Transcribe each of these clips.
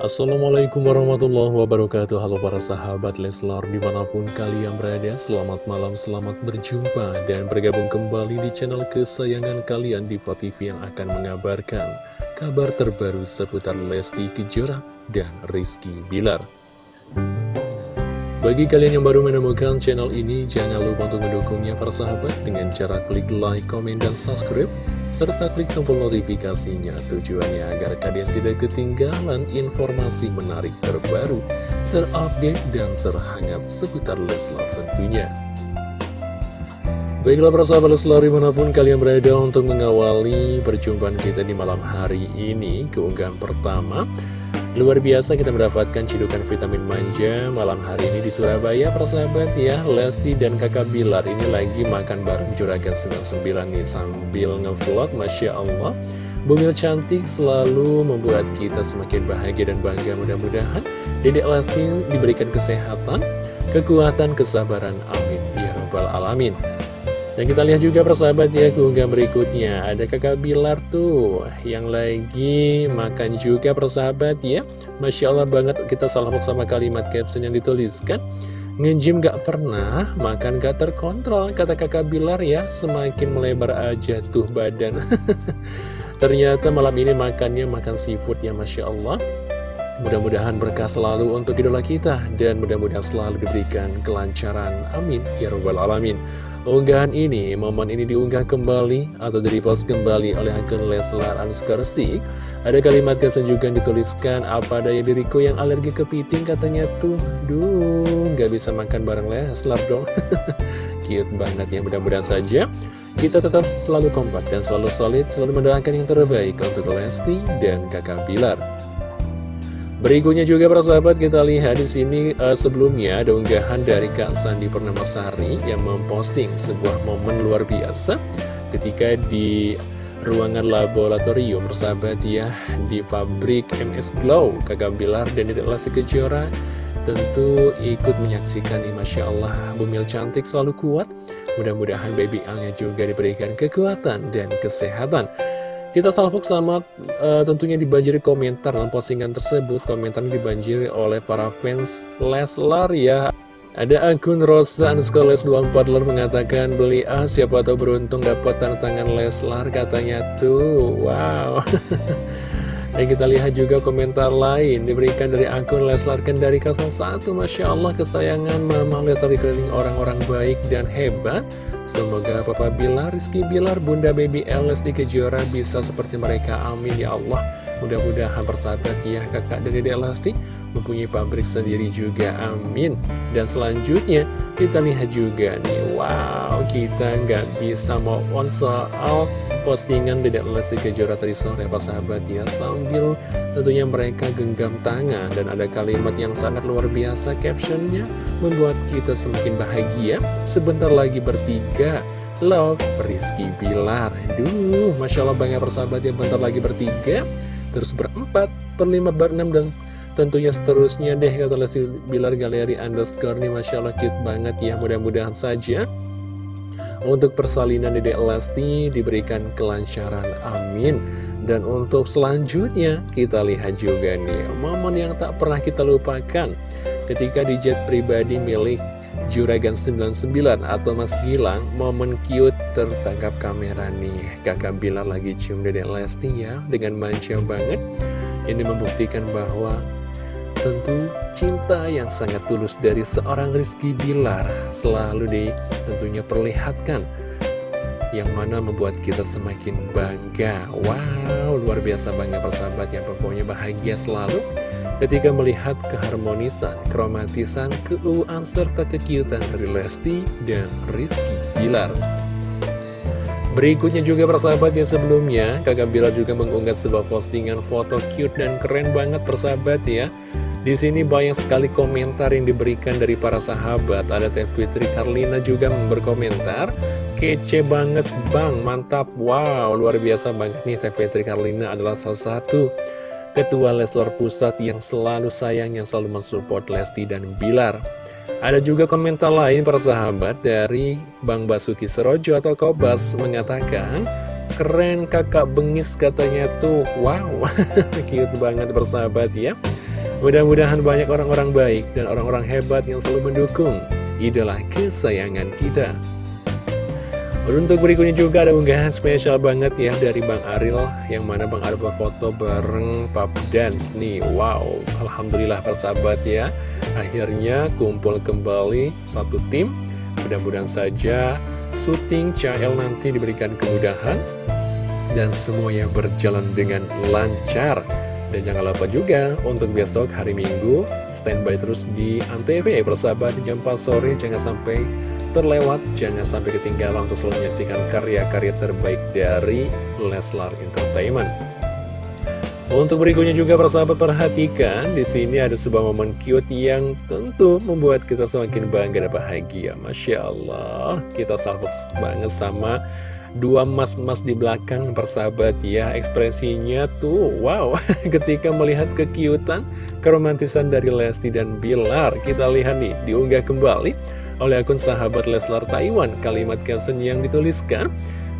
Assalamualaikum warahmatullahi wabarakatuh. Halo para sahabat Leslar di mana pun kalian berada Selamat malam, selamat berjumpa dan bergabung kembali di channel kesayangan kalian di TV yang akan mengabarkan Kabar terbaru seputar Lesti Kejora dan Rizky Bilar. Bagi kalian yang baru menemukan channel ini, jangan lupa untuk mendukungnya para sahabat dengan cara klik like, komen, dan subscribe serta klik tombol notifikasinya tujuannya agar kalian tidak ketinggalan informasi menarik terbaru, terupdate, dan terhangat seputar Leslar tentunya. Baiklah para sahabat Leslar di mana pun kalian berada untuk mengawali perjumpaan kita di malam hari ini Keunggahan pertama Luar biasa kita mendapatkan cidukan vitamin manja malam hari ini di Surabaya persahabat ya. Lesti dan kakak Bilar ini lagi makan bareng Juragan 99 nih sambil ngevlog Masya Allah. Bumil cantik selalu membuat kita semakin bahagia dan bangga. Mudah-mudahan Dedek Lesti diberikan kesehatan, kekuatan, kesabaran. Amin. Ya rabbal alamin dan kita lihat juga persahabat ya keunggah berikutnya. Ada kakak Bilar tuh yang lagi makan juga persahabat ya Masya Allah banget kita salah sama kalimat caption yang dituliskan. Ngejim gak pernah, makan gak terkontrol Kata kakak Bilar ya, semakin melebar aja tuh badan. Ternyata malam ini makannya makan seafood ya Masya Allah. Mudah-mudahan berkah selalu untuk idola kita Dan mudah-mudahan selalu diberikan kelancaran. Amin. Ya Rabbal Alamin Unggahan ini, momen ini diunggah kembali atau di-repost kembali oleh akun Leslar Anskarsi. Ada kalimat caption juga yang dituliskan, apa daya diriku yang alergi kepiting katanya tuh, duh, gak bisa makan bareng Leslar dong. Cute banget ya, mudah-mudahan saja kita tetap selalu kompak dan selalu solid, selalu mendoakan yang terbaik untuk Lesti dan kakak Bilar. Berikutnya juga para sahabat kita lihat di sini uh, sebelumnya ada unggahan dari Kak Sandi Purnamasari yang memposting sebuah momen luar biasa ketika di ruangan laboratorium persahabat ya di pabrik MS Glow Kakak Bilar dan Lasi Kejora tentu ikut menyaksikan ini. Masya Allah Bumil cantik selalu kuat. Mudah-mudahan baby Alnya juga diberikan kekuatan dan kesehatan kita salvok sama uh, tentunya dibanjiri komentar dalam postingan tersebut. Komentar dibanjiri oleh para fans Leslar ya. Ada akun Rosa underscore Les 24 mengatakan beli ah siapa tahu beruntung dapat tanda tangan Leslar katanya tuh. Wow. Dan kita lihat juga komentar lain diberikan dari akun Leslar Kendari 01 Masya Allah kesayangan Mama Leslar dikelilingi orang-orang baik dan hebat Semoga Papa Bilar, Rizky Bilar, Bunda Baby El, Lesti Kejora bisa seperti mereka. Amin ya Allah. Mudah-mudahan persahabat ya kakak dan dedek Lesti mempunyai pabrik sendiri juga. Amin. Dan selanjutnya kita lihat juga nih. Wow, kita nggak bisa mau on soal postingan Dedek Lesti Kejora tadi sore Pak sahabat ya. Sambil tentunya mereka genggam tangan Dan ada kalimat yang sangat luar biasa captionnya Membuat kita semakin bahagia. Sebentar lagi bertiga Love Rizky Bilar. Duh, Masya Allah banyak persahabat yang bentar lagi bertiga. Terus berempat, berlima, berenam dan tentunya seterusnya deh kata Lesti Bilar Galeri underscore nih Masya Allah cute banget ya mudah-mudahan saja untuk persalinan Dedek Lesti diberikan kelancaran, amin. Dan untuk selanjutnya kita lihat juga nih momen yang tak pernah kita lupakan. Ketika di jet pribadi milik Juragan 99 atau Mas Gilang momen cute tertangkap kamera nih. Kakak Bilar lagi cium Dedek Lesti ya dengan manja banget. Ini membuktikan bahwa Tentu cinta yang sangat tulus dari seorang Rizky Bilar selalu di tentunya perlihatkan yang mana membuat kita semakin bangga. Wow, luar biasa bangga persahabat ya Pokoknya bahagia selalu ketika melihat keharmonisan, kromatisan, keuuan, serta kekiutan dari Lesti dan Rizky Bilar. Berikutnya juga persahabat yang sebelumnya Kakak Bilar juga mengunggah sebuah postingan foto cute dan keren banget persahabat ya di sini banyak sekali komentar yang diberikan dari para sahabat. Ada Teh Fitri Karlina juga berkomentar, kece banget bang, mantap, wow, luar biasa banget nih Teh Fitri Karlina adalah salah satu ketua Leslar Pusat yang selalu sayang, yang selalu mensupport Lesti dan Bilar. Ada juga komentar lain para sahabat dari Bang Basuki Serojo atau Kobas mengatakan, keren kakak bengis katanya tuh Wow, cute banget bersahabat ya Mudah-mudahan banyak orang-orang baik dan orang-orang hebat yang selalu mendukung idola kesayangan kita. Untuk berikutnya juga ada unggahan spesial banget ya dari Bang Aril Yang mana Bang Aril foto bareng Pap Dance nih. Wow, Alhamdulillah persahabat ya. Akhirnya kumpul kembali satu tim. Mudah-mudahan saja syuting CL nanti diberikan kemudahan Dan semuanya berjalan dengan lancar dan jangan lupa juga untuk besok hari Minggu standby terus di Antv ya persahabat jam 4 sore jangan sampai terlewat, jangan sampai ketinggalan untuk selalu menyaksikan karya-karya terbaik dari Leslar Entertainment. Untuk berikutnya juga persahabat perhatikan di sini ada sebuah momen cute yang tentu membuat kita semakin bangga dan bahagia. Masya Allah, kita salvok banget sama dua mas-mas di belakang persahabat ya ekspresinya tuh wow. Ketika melihat kekiutan keromantisan dari Lesti dan Bilar kita lihat nih diunggah kembali oleh akun sahabat Leslar Taiwan. Kalimat caption yang dituliskan,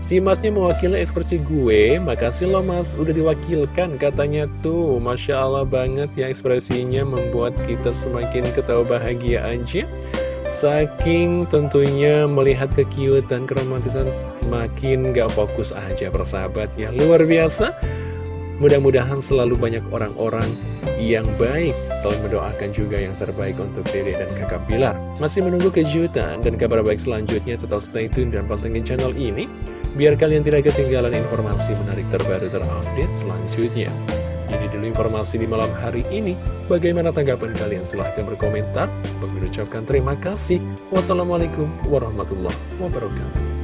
Si masnya mewakili ekspresi gue, makasih lo mas, udah diwakilkan katanya tuh. Masya Allah banget ya ekspresinya membuat kita semakin ketawa bahagia aja Saking tentunya melihat kekiutan, keromantisan makin gak fokus aja persahabat ya. Luar biasa. Mudah-mudahan selalu banyak orang-orang yang baik. Selalu mendoakan juga yang terbaik untuk diri dan kakak Bilar. Masih menunggu kejutan dan kabar baik selanjutnya Tetap stay tune dan pantengin channel ini. Biar kalian tidak ketinggalan informasi menarik terbaru terupdate selanjutnya dulu informasi di malam hari ini. Bagaimana tanggapan kalian? Silahkan berkomentar. Mengucapkan terima kasih. Wassalamualaikum warahmatullahi wabarakatuh